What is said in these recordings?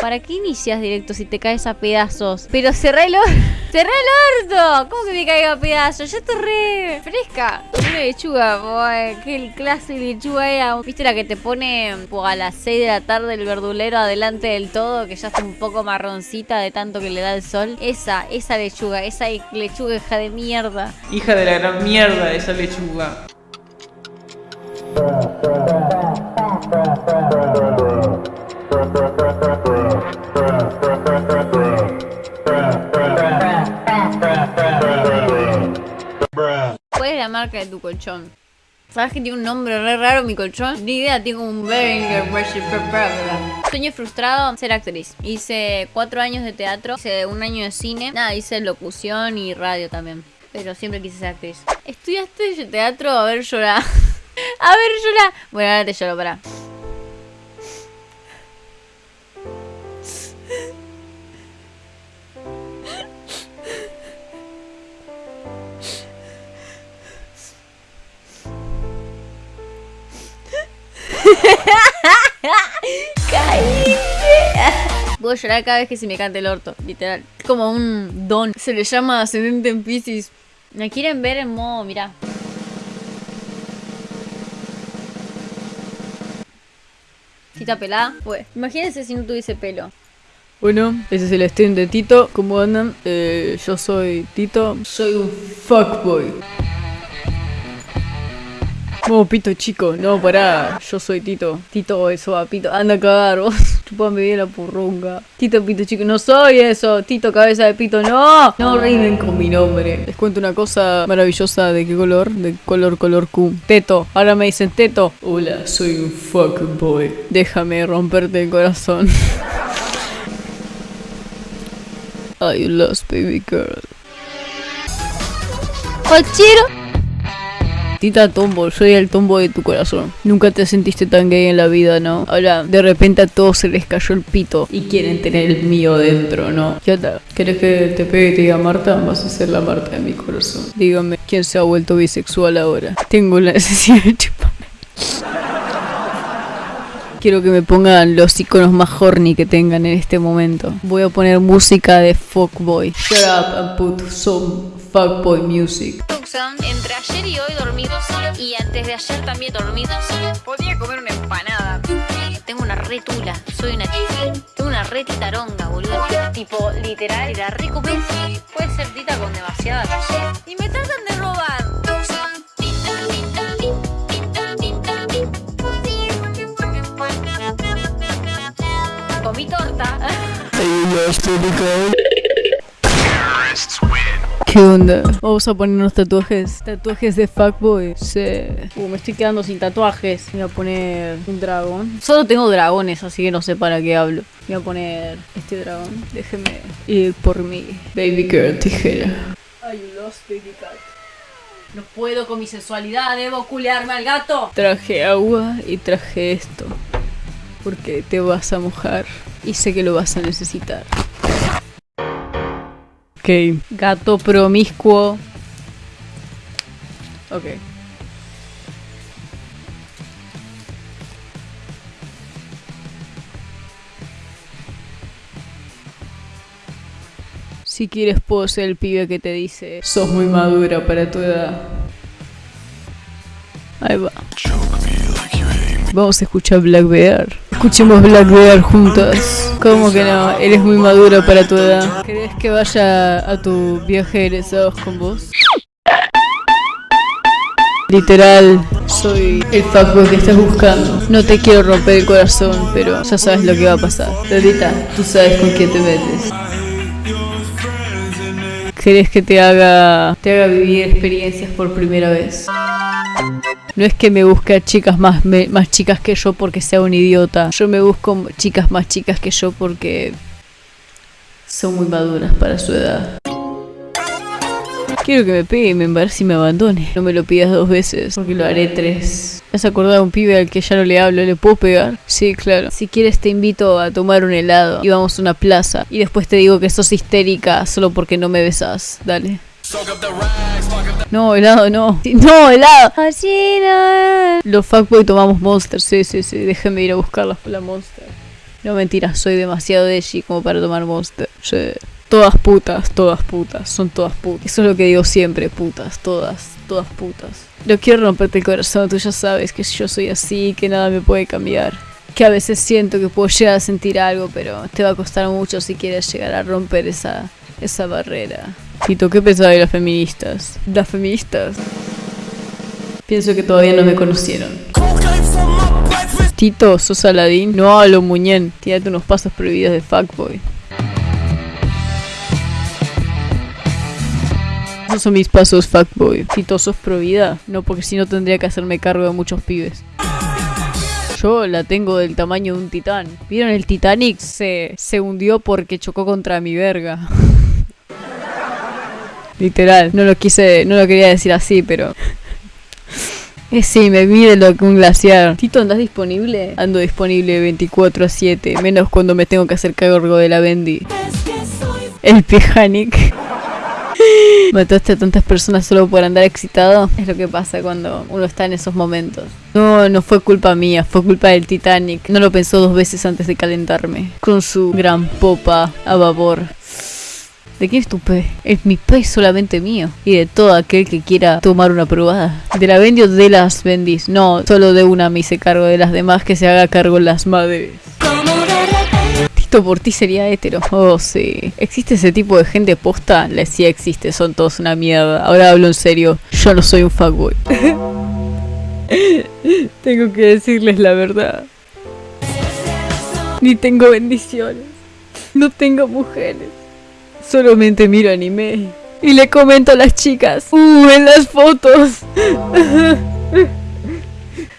¿Para qué inicias directo si te caes a pedazos? Pero cerré el orto. ¡Cerré el orto! ¿Cómo que me caigo a pedazos? Yo estoy re fresca. Una lechuga, boy, qué clase de lechuga era. ¿Viste la que te pone po, a las 6 de la tarde el verdulero adelante del todo? Que ya está un poco marroncita de tanto que le da el sol. Esa, esa lechuga, esa lechuga hija de mierda. Hija de la gran mierda esa lechuga. Marca de tu colchón? ¿Sabes que tiene un nombre re raro mi colchón? Ni idea, tengo un Behringer Sueño frustrado, ser actriz. Hice cuatro años de teatro, hice un año de cine, nada, hice locución y radio también. Pero siempre quise ser actriz. ¿Estudiaste teatro? A ver, llorar. A ver, llorar. Bueno, ahora te lloro, para. ¡Caíste! Puedo llorar cada vez que se me cante el orto, literal. Es como un don. Se le llama ascendente en Pisces. ¿Me quieren ver en modo, mirá? Tita pelada, pues. Imagínense si no tuviese pelo. Bueno, ese es el stream de Tito. ¿Cómo andan? Eh, yo soy Tito. Soy un fuckboy. No, pito chico, no, pará, yo soy Tito. Tito, eso va, pito, anda a cagar vos. Chupame bien la purrunga. Tito, pito chico, no soy eso. Tito, cabeza de pito, no. No rinden con mi nombre. Les cuento una cosa maravillosa. ¿De qué color? De color, color Q. Teto, ahora me dicen Teto. Hola, soy un fuckboy. Déjame romperte el corazón. I lost baby girl. ¡Cochero! Tita Tombo, soy el tombo de tu corazón. Nunca te sentiste tan gay en la vida, ¿no? Ahora, de repente a todos se les cayó el pito y quieren tener el mío dentro, ¿no? ¿Qué onda? ¿Quieres que te pegue y te diga Marta? Vas a ser la Marta de mi corazón. Dígame, ¿quién se ha vuelto bisexual ahora? Tengo la necesidad de chupar. Quiero que me pongan los iconos más horny que tengan en este momento. Voy a poner música de fuckboy. Shut up and put some fuckboy music. Entre ayer y hoy dormidos y antes de ayer también dormidos. Podría comer una empanada. Tengo una retula, soy una Tengo una retitaronga, boludo. Tipo, literal, la recupé. Puede ser tita con demasiadas. Y me tratan de robar. Comí torta. ¿Qué onda? Vamos a ponernos tatuajes. Tatuajes de fuckboy. Sí. Uh, me estoy quedando sin tatuajes. Voy a poner un dragón. Solo tengo dragones, así que no sé para qué hablo. Voy a poner este dragón. Déjeme ir por mi baby girl tijera. I lost baby cat. No puedo con mi sensualidad, debo culearme al gato. Traje agua y traje esto. Porque te vas a mojar y sé que lo vas a necesitar. Ok. Gato promiscuo. Ok. Si quieres puedo ser el pibe que te dice Sos muy madura para tu edad Ahí va Vamos a escuchar Black Bear Escuchemos Black Bear juntas ¿Cómo que no? Eres muy madura para tu edad ¿Querés que vaya a tu viaje egresados con vos? Literal, soy el fuckboy que estás buscando. No te quiero romper el corazón, pero ya sabes lo que va a pasar. Todita, tú sabes con quién te metes. ¿Querés que te haga, te haga vivir experiencias por primera vez? No es que me busque a chicas más, me- más chicas que yo porque sea un idiota. Yo me busco chicas más chicas que yo porque son muy maduras para su edad. Quiero que me pegue y me embarace y me abandone. No me lo pidas dos veces, porque lo haré tres. ¿Has acordado a un pibe al que ya no le hablo? ¿Le puedo pegar? Sí, claro. Si quieres te invito a tomar un helado y vamos a una plaza. Y después te digo que sos histérica solo porque no me besas. Dale. No, helado no. No, helado. Así no. Los fuckboy tomamos monster. Sí, sí, sí. Déjame ir a buscar la, la monster. No mentira, soy demasiado edgy como para tomar Monster. Sí. Todas putas, todas putas, son todas putas. Eso es lo que digo siempre, putas, todas, todas putas. No quiero romperte el corazón, tú ya sabes que yo soy así, que nada me puede cambiar. Que a veces siento que puedo llegar a sentir algo, pero te va a costar mucho si quieres llegar a romper esa, esa barrera. Tito, ¿qué pensaba de las feministas? Las feministas. Pienso que todavía no me conocieron. Tito, sos Aladín. No hablo muñén. Tírate unos pasos prohibidos de fuckboy. Esos son mis pasos, fuckboy. Tito, sos provida. No, porque si no tendría que hacerme cargo de muchos pibes. Yo la tengo del tamaño de un titán. ¿Vieron? El Titanic se, se hundió porque chocó contra mi verga. Literal. No lo quise, no lo quería decir así, pero... Sí, me mide lo que un glaciar. Tito, ¿andás disponible? Ando disponible 24 a 7, menos cuando me tengo que hacer cargo de la Bendy. El Pijanic. Mataste a tantas personas solo por andar excitado. Es lo que pasa cuando uno está en esos momentos. No, no fue culpa mía, fue culpa del Titanic. No lo pensó dos veces antes de calentarme. Con su gran popa a babor. ¿De quién es tu pez? Es mi pez solamente mío. Y de todo aquel que quiera tomar una probada. De la Bendy o de las Bendis. No, solo de una me hice cargo. De las demás que se haga cargo las madres. Tito por ti sería hetero. Oh, sí. ¿Existe ese tipo de gente posta? Le sí existe, son todos una mierda. Ahora hablo en serio. Yo no soy un fuckboy. tengo que decirles la verdad. Ni tengo bendiciones. No tengo mujeres. Solamente miro anime. Y le comento a las chicas. Uh, en las fotos.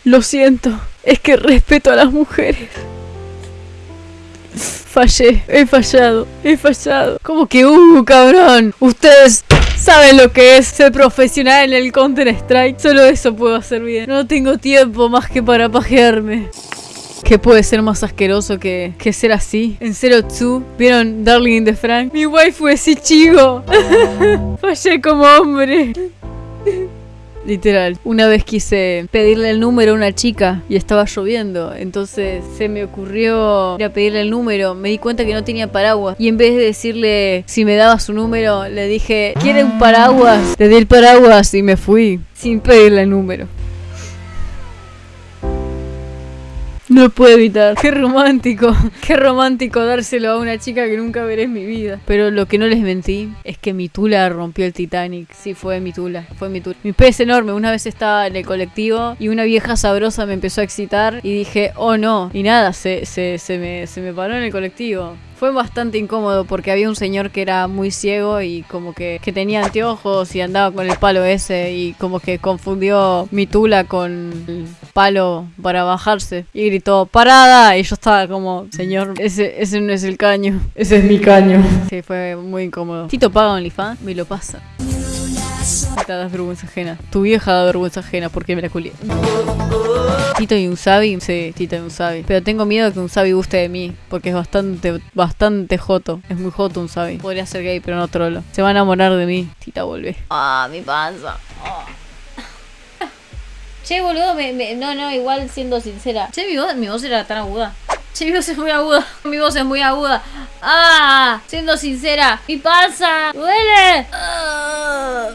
Lo siento. Es que respeto a las mujeres. Fallé, he fallado, he fallado. ¿Cómo que uh, cabrón? Ustedes saben lo que es ser profesional en el Counter Strike. Solo eso puedo hacer bien. No tengo tiempo más que para pajearme. ¿Qué puede ser más asqueroso que, que ser así? En Zero Two, ¿vieron Darling in the Frank? Mi waifu es Ichigo. Fallé como hombre. Literal. Una vez quise pedirle el número a una chica y estaba lloviendo. Entonces se me ocurrió ir a pedirle el número. Me di cuenta que no tenía paraguas. Y en vez de decirle si me daba su número, le dije, ¿quiere un paraguas? Le di el paraguas y me fui sin pedirle el número. No puedo evitar. Qué romántico. Qué romántico dárselo a una chica que nunca veré en mi vida. Pero lo que no les mentí es que mi tula rompió el Titanic. Sí, fue mi tula. Fue mi tula. Mi pez enorme. Una vez estaba en el colectivo y una vieja sabrosa me empezó a excitar y dije, oh no. Y nada, se, se, se, me, se me paró en el colectivo. Fue bastante incómodo porque había un señor que era muy ciego y como que, que tenía anteojos y andaba con el palo ese y como que confundió mi tula con el palo para bajarse y gritó parada y yo estaba como señor ese, ese no es el caño ese es mi caño. Sí fue muy incómodo. Tito paga OnlyFans me lo pasa te das vergüenza ajena tu vieja da vergüenza ajena porque me la culié Tito y un Sabi, sí, Tito y un Sabi. Pero tengo miedo de que un Sabi guste de mí, porque es bastante, bastante joto. Es muy joto un Sabi. Podría ser gay, pero no trolo. Se va a enamorar de mí. Tita vuelve. Ah, mi panza. Che, boludo, me, me- no, no, igual siendo sincera. Che, mi voz, mi voz era tan aguda. Che, mi voz es muy aguda. Mi voz es muy aguda. Ah, siendo sincera, mi panza duele. Ah.